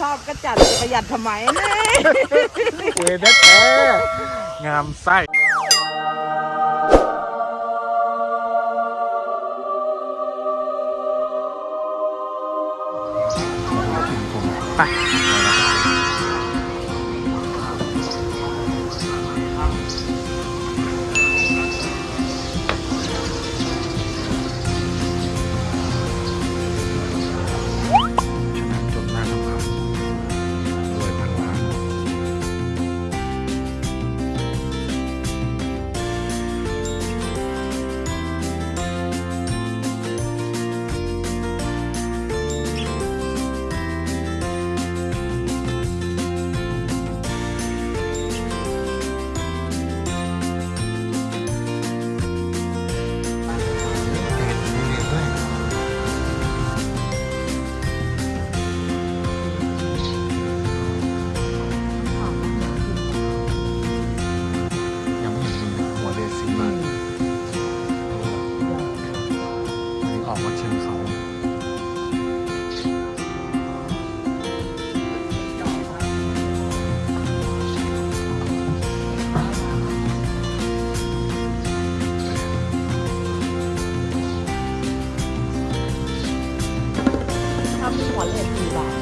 ชอบก็จัดประหยัดทำไมเนี่ยเวเด็ดแท้งามไส้ไปำหัวเลยสี่บาท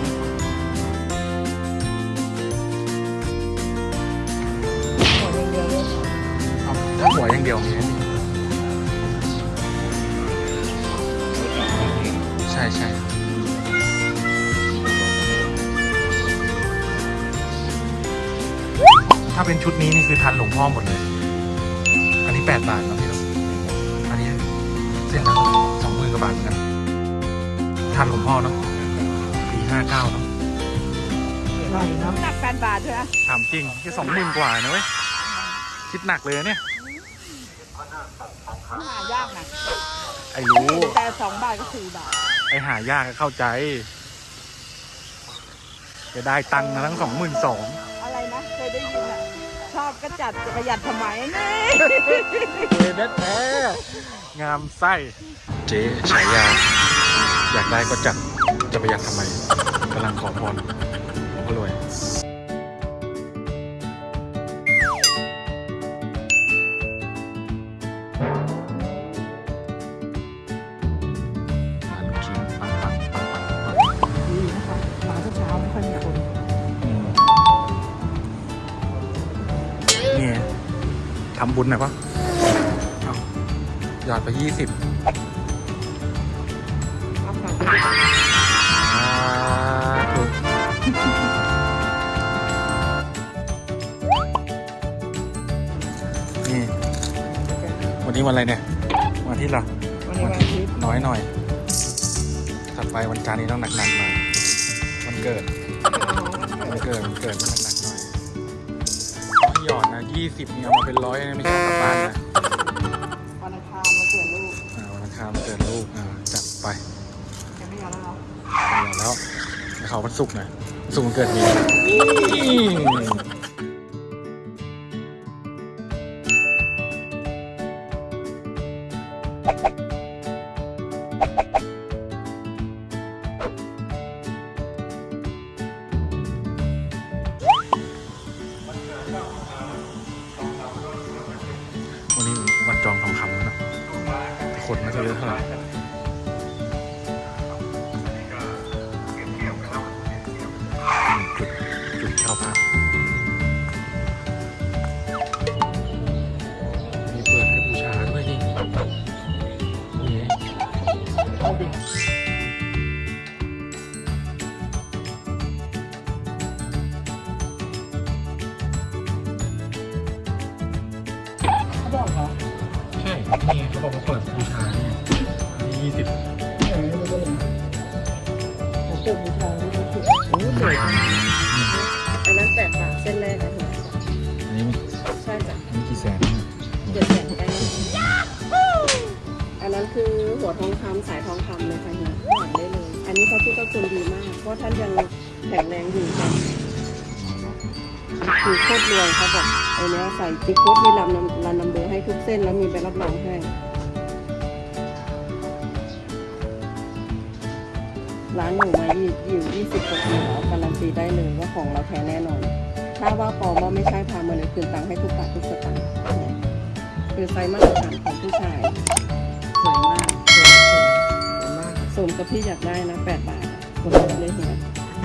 หัวเดียวเลยเอาหัวอย่างเดียวมีไหมใช่ใช่ถ้าเป็นชุดนี้นี่คือทันหลวงพ่อหมดเลย อันนี้แปดบาทเนาะพี่เนาะอันนี้เส้นละสองหมื่นกว่าบาทเหมือนกันทันหลวงพ่อเนาะ ปีห้าเก้าเนาะอร่อยเนาะหนักแปดบาทใช่ไหมถามจริงแค่สองหมื่นกว่านะเว้ย คิดหนักเลยนะเนี่ย หายากนะไอ้รู้ แต่สองบาทก็สี่บาทไอ้หายากก็เข้าใจ จะได้ตังค์มาทั้งสองหมื่นสองอะไรนะเคยได้ยินอะชอบก็จัดประหยัดทำไมเนี่ยเด็ดแท้งามไส้ เจ๊ฉายา อยากได้ก็จัด จะประหยัดทำไมกำลังขอพรหลวงพ่อรวยร้านลูกชิ้นปังปังปังปังปังดีนะคะมาทุกเช้าไม่ค่อยมีคนอืมนี่ทำบุญหน่อยปะเอาหยอดไปยี่สิบรับ วันนี้วันอะไรเนี่ยวันอาที่ละวันนี้วันอาทิตย์น้อยหน่อยถัดไปวันจันทร์นี้ต้องหนักๆหน่อยวันเกิดวันเกิดวันเกิดต้องหนักๆหน่อยไม่หยอดนะยี่สิบนี่เอามาเป็นร้อยนะไม่ใช่เอากลับบ้านนะวันอังคารมาเกิดลูกอ่าวันอังคารวันเกิดลูกอ่าจัดไปยังไม่ยอมแล้วเนาะเอาแล้วไปเขาวันศุกร์หน่อยวันศุกร์วันเกิดมี วันนี้วันจองทองคำแล้วนะแต่คนไม่ค่อยเยอะเท่าไหร่จุดจุดเช่าพักมี นี่เขาบอกว่าเปิดบูชาเนี่ยยี่สิบเกิดบูชาด้วยโอ้สวยอันนั้นแปดบาทเส้นแรกนะอันนี้มีใช่จ้ะมีกี่แสนเนี่ยเจ็ดแสนไปอันนั้นคือหัวทองคำสายทองคำเลยค่ะเนี่ยหานได้เลย อันนี้พระพุทธคุณดีมาก เพราะท่านยังแข็งแรงอยู่ค่ะ คือโคตรรวยเขาบอกไอ้เนี้ยใส่ติ๊กโคตรมีลำนำรันำเบอร์ให้ทุกเส้นแล้วมีใบรับรองให้ร้านหนูมาอยู่ยี่สิบกว่าปีแล้วการันตีได้เลยว่าของเราแท้แน่นอน ถ้าว่าปลอมว่าไม่ใช่พามาเลยคืนตังค์ให้ทุกบาททุกสตางค์เนี่ยคือไซส์มาตรฐานของผู้ชายสวยมากสวยมากสมกับที่อยากได้นะแปดบาทคนเลยเฮีย